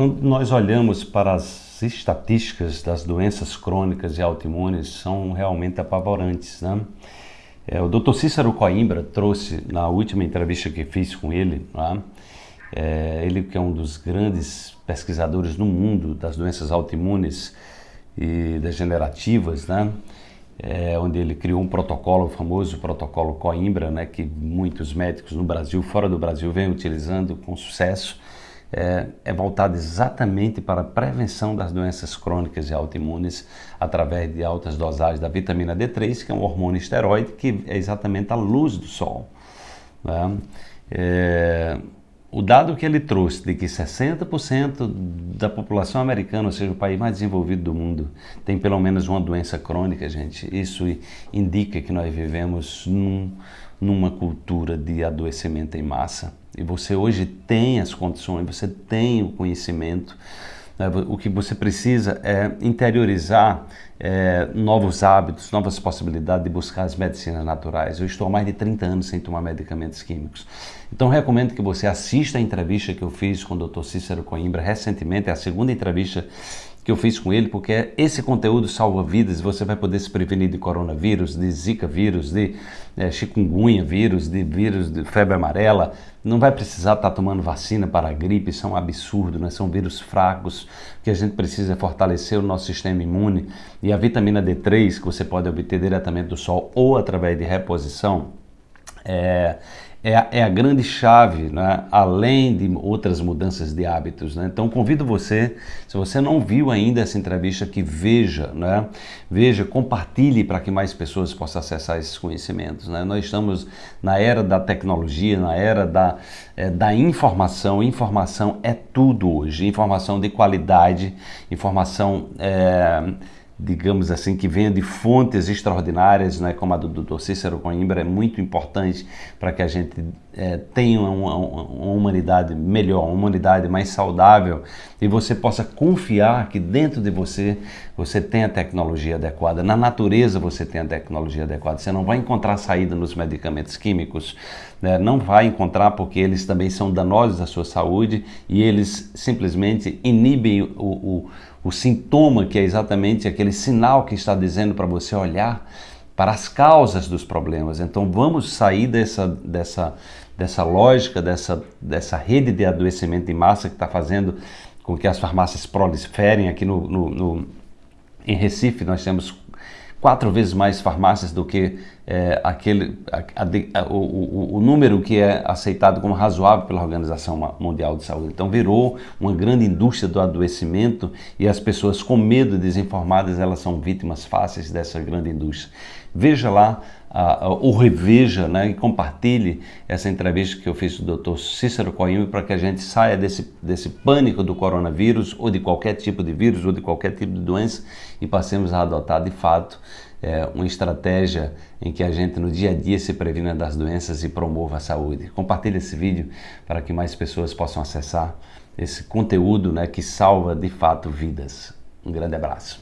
Quando nós olhamos para as estatísticas das doenças crônicas e autoimunes, são realmente apavorantes. Né? É, o Dr. Cícero Coimbra trouxe na última entrevista que fiz com ele, né? é, ele que é um dos grandes pesquisadores no mundo das doenças autoimunes e degenerativas, né? É, onde ele criou um protocolo, o famoso protocolo Coimbra, né, que muitos médicos no Brasil, fora do Brasil, vêm utilizando com sucesso é, é voltado exatamente para a prevenção das doenças crônicas e autoimunes através de altas dosagens da vitamina D3, que é um hormônio esteroide que é exatamente a luz do sol. Né? É, o dado que ele trouxe de que 60% da população americana, ou seja, o país mais desenvolvido do mundo, tem pelo menos uma doença crônica, gente, isso indica que nós vivemos num, numa cultura de adoecimento em massa. E você hoje tem as condições, você tem o conhecimento. Né? O que você precisa é interiorizar é, novos hábitos, novas possibilidades de buscar as medicinas naturais. Eu estou há mais de 30 anos sem tomar medicamentos químicos. Então recomendo que você assista a entrevista que eu fiz com o Dr. Cícero Coimbra recentemente, é a segunda entrevista que eu fiz com ele, porque esse conteúdo salva vidas, você vai poder se prevenir de coronavírus, de zika vírus, de é, chikungunya vírus, de vírus de febre amarela, não vai precisar estar tomando vacina para a gripe, isso é um absurdo, né? são vírus fracos, que a gente precisa fortalecer o nosso sistema imune e a vitamina D3, que você pode obter diretamente do sol ou através de reposição, é, é, é a grande chave, né? além de outras mudanças de hábitos. Né? Então convido você, se você não viu ainda essa entrevista, que veja, né? veja, compartilhe para que mais pessoas possam acessar esses conhecimentos. Né? Nós estamos na era da tecnologia, na era da, é, da informação. Informação é tudo hoje, informação de qualidade, informação... É, digamos assim, que venha de fontes extraordinárias, né, como a do Dr. Cícero Coimbra, é muito importante para que a gente é, tenha uma, uma, humanidade melhor, uma humanidade mais saudável e você possa confiar que dentro de você você tem a tecnologia adequada, na natureza você tem a tecnologia adequada. Você não vai encontrar saída nos medicamentos químicos, né? não vai encontrar porque eles também são danosos à sua saúde e eles simplesmente inibem o, o, o sintoma que é exatamente aquele sinal que está dizendo para você olhar para as causas dos problemas. Então vamos sair dessa, dessa, dessa lógica, dessa, dessa rede de adoecimento em massa que está fazendo com que as farmácias proliferem aqui no, no, no em Recife nós temos quatro vezes mais farmácias do que é, aquele, a, a, o, o, o, número que é aceitado como razoável pela Organização Mundial de Saúde. Então virou uma grande indústria do adoecimento e as pessoas com medo, desinformadas, elas são vítimas fáceis dessa grande indústria. Veja lá ou reveja né, e compartilhe essa entrevista que eu fiz com o Dr. Cícero Coimbra para que a gente saia desse, desse pânico do coronavírus ou de qualquer tipo de vírus ou de qualquer tipo de doença e passemos a adotar de fato é, uma estratégia em que a gente no dia a dia se previna das doenças e promova a saúde. Compartilhe esse vídeo para que mais pessoas possam acessar esse conteúdo né, que salva de fato vidas. Um grande abraço.